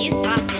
You you saucy.